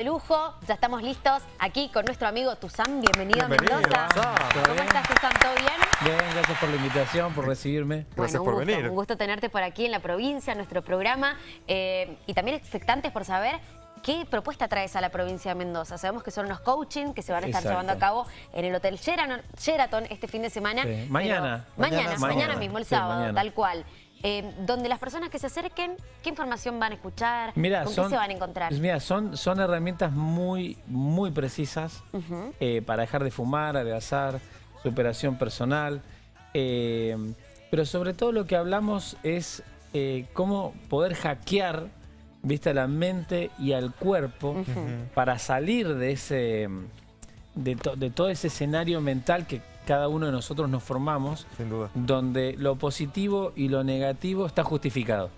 de lujo. Ya estamos listos aquí con nuestro amigo Tuzán. Bienvenido, Bienvenido, a Mendoza. ¿Cómo ¿Todo bien? estás, Tuzán? ¿Todo bien? Bien, gracias por la invitación, por recibirme. Gracias bueno, por gusto, venir. un gusto tenerte por aquí en la provincia, en nuestro programa. eh, y también expectantes por saber qué propuesta traes a la provincia de Mendoza. Sabemos que son unos coaching que se van a estar Exacto. llevando a cabo en el Hotel Sheraton, Sheraton este fin de semana. Sí, mañana. Mañana, Mañana, mañana, mañana. mismo, el Sí, sábado, mañana. tal cual. Eh, donde las personas que se acerquen, ¿qué información van a escuchar? Mira, ¿Con son, qué se van a encontrar? pues mira, son, son herramientas muy, muy precisas eh, para dejar de fumar, adelgazar, superación personal. eh, pero sobre todo lo que hablamos es eh, cómo poder hackear ¿viste? a la mente y al cuerpo para salir de ese de, to- de todo ese escenario mental que cada uno de nosotros nos formamos, Sin duda. donde lo positivo y lo negativo está justificado.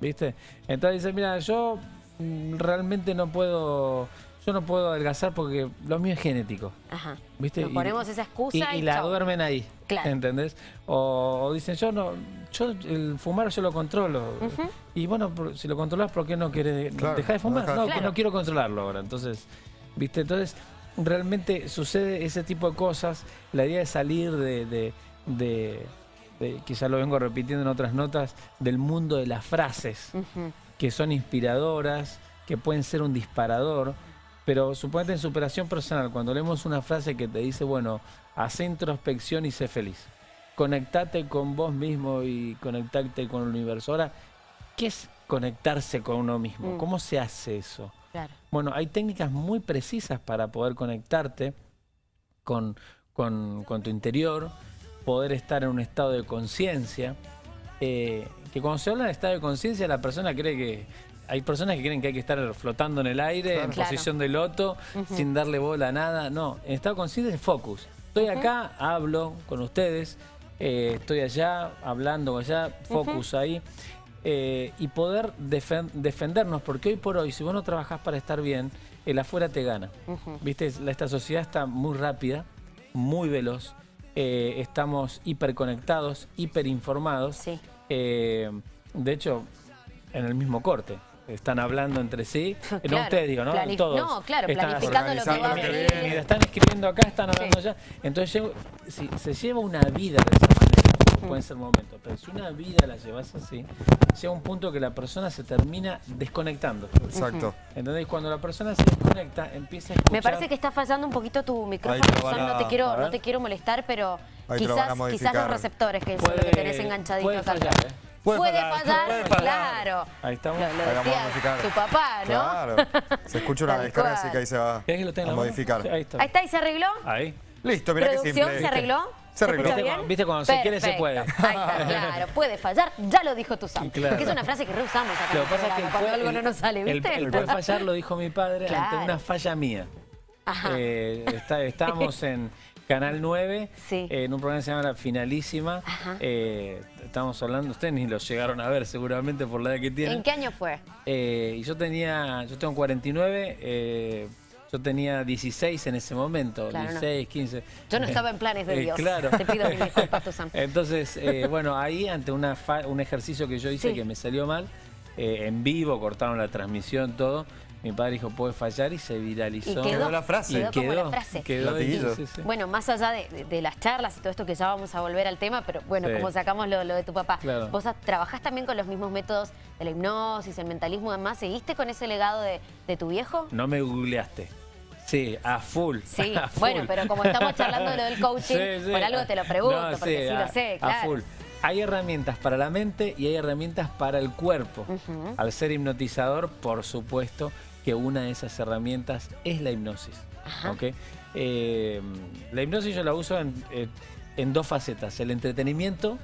¿Viste? Entonces dice, mira, yo mm, realmente no puedo, yo no puedo adelgazar porque lo mío es genético. Ajá. ¿Viste? Nos Y- ponemos esa excusa y, y, la chau. duermen ahí. Claro. ¿Entendés? O, o dicen, yo no, yo el fumar yo lo controlo. Y bueno, si lo controlas, ¿por qué no quieres Claro, dejar de fumar? No, que no quiero controlarlo ahora. Entonces, ¿viste? Entonces, realmente sucede ese tipo de cosas. La idea es salir de, de, de- de- que ya lo vengo repitiendo en otras notas, del mundo de las frases que son inspiradoras, que pueden ser un disparador, pero suponete en superación personal, cuando leemos una frase que te dice, bueno, hace introspección y sé feliz. Conectate con vos mismo y conectate con el universo. Ahora, ¿qué es conectarse con uno mismo? Mm. ¿Cómo se hace eso? Claro. Bueno, hay técnicas muy precisas para poder conectarte con, con- con tu interior, poder estar en un estado de conciencia. eh, que cuando se habla de estado de conciencia, la persona cree que. Hay personas que creen que hay que estar flotando en el aire, en Claro. posición de loto, sin darle bola a nada. No, en estado de conciencia es focus. Estoy acá, hablo con ustedes, eh, estoy allá, hablando allá, focus ahí. Eh, y poder defen- defendernos, porque hoy por hoy, si vos no trabajás para estar bien, el afuera te gana. ¿Viste? La- Esta sociedad está muy rápida, muy veloz, eh, estamos hiperconectados, hiperinformados. Sí. Eh, de hecho, en el mismo corte. Están hablando entre sí. No Claro, ustedes, digo, ¿no? Todos. no, claro, Están planificando lo que va a venir. están escribiendo acá, están hablando Sí. allá. Entonces, se lleva una vida de pueden ser momentos, pero si una vida la llevas así, llega un punto que la persona se termina desconectando. Exacto. ¿Entendés? Cuando la persona se desconecta, empieza a escuchar... Me parece que está fallando un poquito tu micrófono, no te quiero, no te quiero molestar, pero Ahí lo quizás, quizás los receptores que son los que tenés enganchaditos puede acá. fallar, ¿eh? Puede Puede fallar, fallar, puede fallar. claro. Ahí estamos. Lo, lo decía tu papá, ¿no? Claro. Se escucha una descarga así que ahí se va ¿Querés que lo tenga a en la mano? modificar. Ahí está. Ahí está, ¿y se arregló? Ahí. Listo, mira qué ¿Producción simple. se arregló? Se arregló. ¿Viste bien? viste cuando se quiere, se puede? Ahí está, claro. Puede fallar, ya lo dijo tu Sam. Claro. Porque es una frase que reusamos acá en Lo el que pasa es que programa, el cuando puede- algo no nos sale, el- ¿viste? El, puede fallar lo dijo mi padre ante una falla mía. Ajá. Eh, está- estábamos en Canal 9, Sí. eh, en un programa que se llama La Finalísima. Ajá. Eh, estábamos hablando, ustedes ni lo llegaron a ver seguramente por la edad que tienen. ¿En qué año fue? Eh, y yo tenía, yo tengo 49, eh, yo tenía 16 en ese momento, Claro, no. 16, 15. Yo no estaba en planes de Eh, Dios. claro. Te pido mil disculpas, tu Sam. Entonces, eh, bueno, ahí ante una fa- un ejercicio que yo hice Sí. que me salió mal, eh, en vivo, cortaron la transmisión, todo. Mi padre dijo, puede fallar y se viralizó. Y quedó, Quedó la frase. Quedó, Y como quedó, la frase. quedó sí, sí. Bueno, más allá de, de- de las charlas y todo esto que ya vamos a volver al tema, pero bueno, Sí. como sacamos lo, lo de tu papá, Claro. vos trabajás también con los mismos métodos de la hipnosis, el mentalismo y demás, ¿seguiste con ese legado de, de tu viejo? No me googleaste. Sí, a full. Sí, a full. bueno, pero como estamos charlando de lo del coaching, por algo te lo pregunto, No, porque sí a- lo sé, A claro. full. Hay herramientas para la mente y hay herramientas para el cuerpo. Al ser hipnotizador, por supuesto que una de esas herramientas es la hipnosis. Ajá. ¿ok? Eh, la hipnosis yo la uso en, en- en dos facetas, el entretenimiento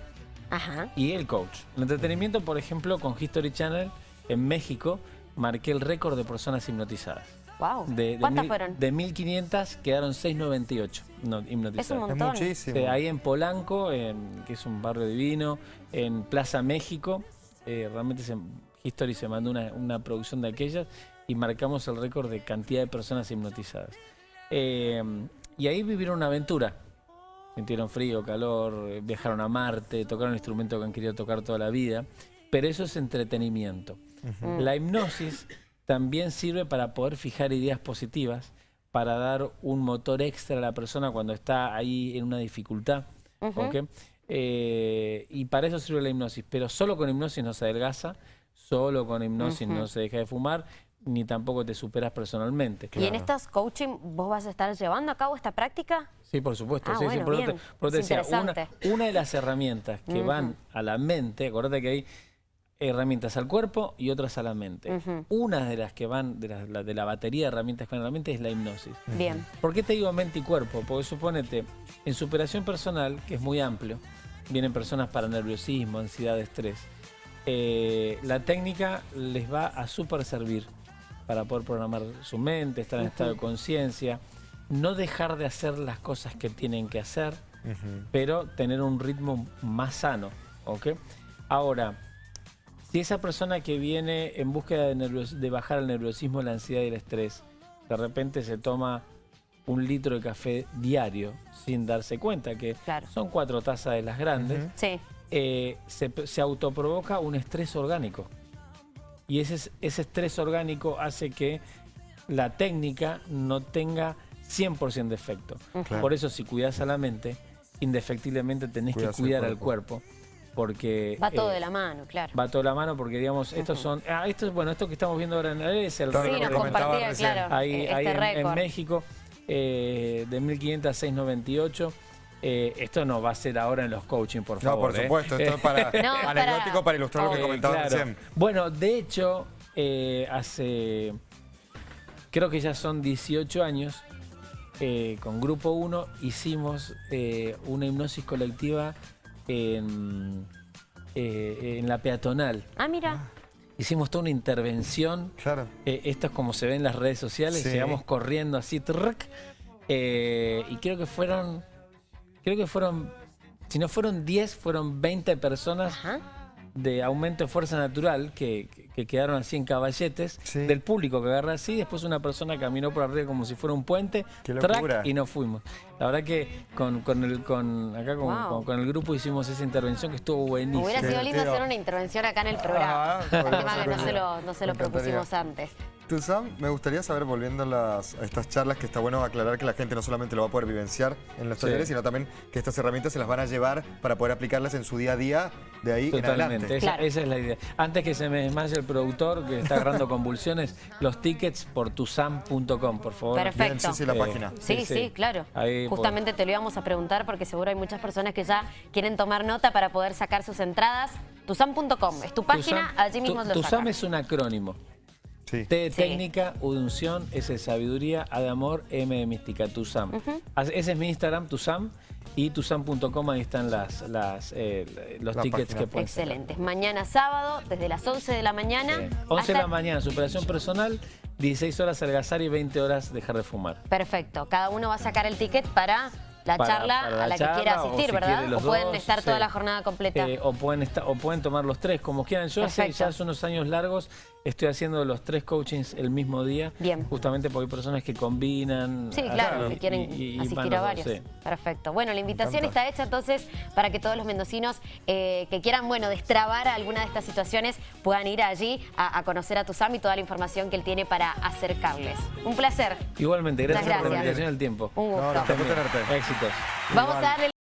Ajá. y el coach. El entretenimiento, por ejemplo, con History Channel en México, marqué el récord de personas hipnotizadas. Wow. De, de ¿Cuántas mil- fueron? De 1500 quedaron 698 no, Es un hipnotizadas. Es montón. muchísimo. Ahí en Polanco, en- que es un barrio divino, en Plaza México, eh, realmente se- History se mandó una, una producción de aquellas y marcamos el récord de cantidad de personas hipnotizadas. Eh, y ahí vivieron una aventura. Sintieron frío, calor, eh, viajaron a Marte, tocaron instrumentos que han querido tocar toda la vida. Pero eso es entretenimiento. La hipnosis también sirve para poder fijar ideas positivas, para dar un motor extra a la persona cuando está ahí en una dificultad. Eh, y para eso sirve la hipnosis, pero solo con hipnosis no se adelgaza, solo con hipnosis no se deja de fumar, ni tampoco te superas personalmente. ¿Y en estos coaching vos vas a estar llevando a cabo esta práctica? Sí, por supuesto. Ah, sí, sí, bueno, por te- bien. por te Es decía, una, de las herramientas que van a la mente, acordate que hay herramientas al cuerpo y otras a la mente. Una de las que van, de la, la- de la batería de herramientas que van a la mente es la hipnosis. Bien. ¿Por qué te digo mente y cuerpo? Porque suponete, en superación personal, que es muy amplio, vienen personas para nerviosismo, ansiedad, estrés. eh, la técnica les va a súper servir para poder programar su mente, estar en estado de conciencia, no dejar de hacer las cosas que tienen que hacer, pero tener un ritmo más sano. ¿ok? Ahora, si esa persona que viene en búsqueda de, bajar el nerviosismo, la ansiedad y el estrés, de repente se toma un litro de café diario sin darse cuenta que Claro. son cuatro tazas de las grandes, Sí. eh, se, se autoprovoca un estrés orgánico. Y ese, es- ese estrés orgánico hace que la técnica no tenga 100% de efecto. Claro. Por eso si cuidas a la mente, indefectiblemente tenés que cuidar al cuerpo. cuerpo. Porque Va todo eh, de la mano, claro. va todo de la mano porque digamos estos son ah, esto es bueno esto que estamos viendo ahora en la es el Claro, Sí, nos récord comentaba compartía, recién. claro, ahí, este ahí en, en. México eh, de 1500 a 698 eh, esto no va a ser ahora en los coaching por No, favor por ¿eh? supuesto, esto es para No, anecdótico para- para ilustrar lo que comentaba Claro. recién. Bueno, de hecho, eh, hace, creo que ya son 18 años, eh, con Grupo 1 hicimos eh, una hipnosis colectiva en, eh, en la peatonal. Ah, mira. Hicimos toda una intervención. Claro. eh, esto es como se ve en las redes sociales, Sí. llegamos corriendo así, trrc, eh, y creo que fueron, creo que fueron, si no fueron 10, fueron 20 personas Ajá. de aumento de fuerza natural que, que- que quedaron así en caballetes Sí. del público que agarra así, después una persona caminó por arriba como si fuera un puente, track, y nos fuimos. La verdad que con, con el con acá con, Wow. con- con el grupo hicimos esa intervención que estuvo buenísima. Hubiera sido lindo hacer una intervención acá en el programa. El tema que no se lo, no se lo propusimos antes. Tuzam, me gustaría saber, volviendo a, las- a estas charlas, que está bueno aclarar que la gente no solamente lo va a poder vivenciar en los Sí. talleres, sino también que estas herramientas se las van a llevar para poder aplicarlas en su día a día de ahí en Totalmente, adelante. esa, Claro. esa es la idea. Antes que se me desmaye el productor que está agarrando convulsiones, los tickets por tusam.com, por favor. Perfecto. Bien, sí, sí, la Eh, página. Sí, sí, claro. Ahí por- Justamente te lo íbamos a preguntar porque seguro hay muchas personas que ya quieren tomar nota para poder sacar sus entradas. Tusam.com es tu página, Tusam- allí mismo Tu- lo Tusam sacan. es un acrónimo. Sí. T de Sí. técnica, U de unción, S de sabiduría, A de amor, M de mística, Tusam. As- Ese es mi Instagram, Tusam, y tusam.com, ahí están las, las, eh, los La tickets página. que pueden sacar. Excelente. Mañana sábado, desde las 11 de la mañana. Sí. 11 de la mañana, superación personal, 16 horas algazar y 20 horas dejar de fumar. Perfecto. Cada uno va a sacar el ticket para la Para- charla para la a la charla, que quiera o asistir, si ¿verdad? o pueden dos, estar toda la jornada completa. Eh, o, pueden estar, o pueden tomar los tres, como quieran. Yo hace, Perfecto. ya hace unos años largos estoy haciendo los tres coachings el mismo día. Bien. Justamente porque hay personas que combinan. Sí, claro, y- que quieren y- y asistir a varios. sí. Perfecto. Bueno, la invitación está hecha entonces para que todos los mendocinos eh, que quieran, bueno, destrabar alguna de estas situaciones puedan ir allí a, a conocer a Tusam y toda la información que él tiene para acercarles. Un placer. Igualmente, gracias, por la invitación y el tiempo. Un gusto. No, tenerte. Éxitos. Vamos a darle